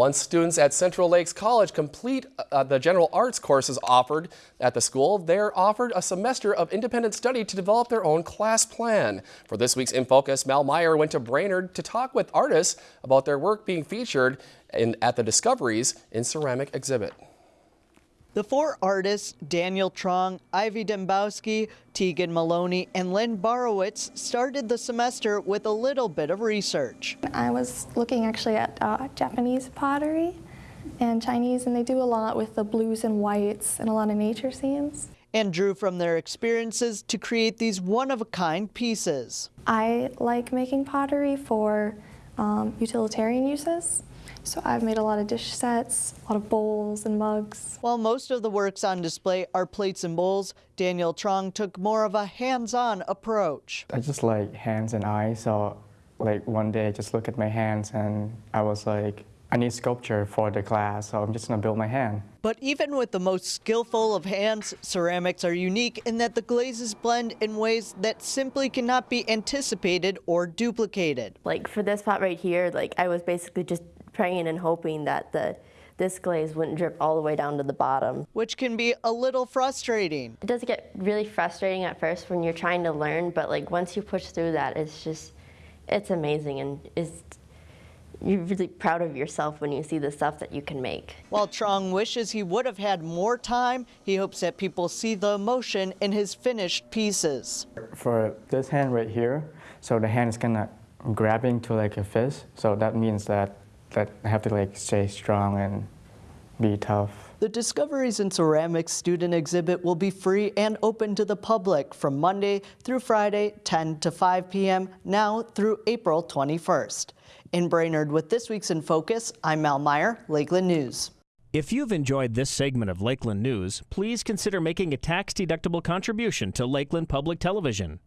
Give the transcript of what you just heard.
Once students at Central Lakes College complete uh, the general arts courses offered at the school, they're offered a semester of independent study to develop their own class plan. For this week's In Focus, Mal Meyer went to Brainerd to talk with artists about their work being featured in, at the Discoveries in Ceramic exhibit. The four artists, Daniel Trong, Ivy Dembowski, Tegan Maloney, and Lynn Borowitz, started the semester with a little bit of research. I was looking actually at uh, Japanese pottery and Chinese, and they do a lot with the blues and whites and a lot of nature scenes. And drew from their experiences to create these one-of-a-kind pieces. I like making pottery for um, utilitarian uses. So I've made a lot of dish sets, a lot of bowls and mugs. While most of the works on display are plates and bowls, Daniel Trong took more of a hands-on approach. I just like hands and eyes, so like one day I just look at my hands and I was like, I need sculpture for the class, so I'm just gonna build my hand. But even with the most skillful of hands, ceramics are unique in that the glazes blend in ways that simply cannot be anticipated or duplicated. Like for this pot right here, like I was basically just praying and hoping that the this glaze wouldn't drip all the way down to the bottom. Which can be a little frustrating. It does get really frustrating at first when you're trying to learn, but like once you push through that, it's just, it's amazing and it's, you're really proud of yourself when you see the stuff that you can make. While Trong wishes he would have had more time, he hopes that people see the emotion in his finished pieces. For this hand right here, so the hand is kind of grabbing to like a fist, so that means that that I have to like stay strong and be tough. The Discoveries in Ceramics student exhibit will be free and open to the public from Monday through Friday, 10 to 5 p.m., now through April 21st. In Brainerd with this week's In Focus, I'm Mal Meyer, Lakeland News. If you've enjoyed this segment of Lakeland News, please consider making a tax-deductible contribution to Lakeland Public Television.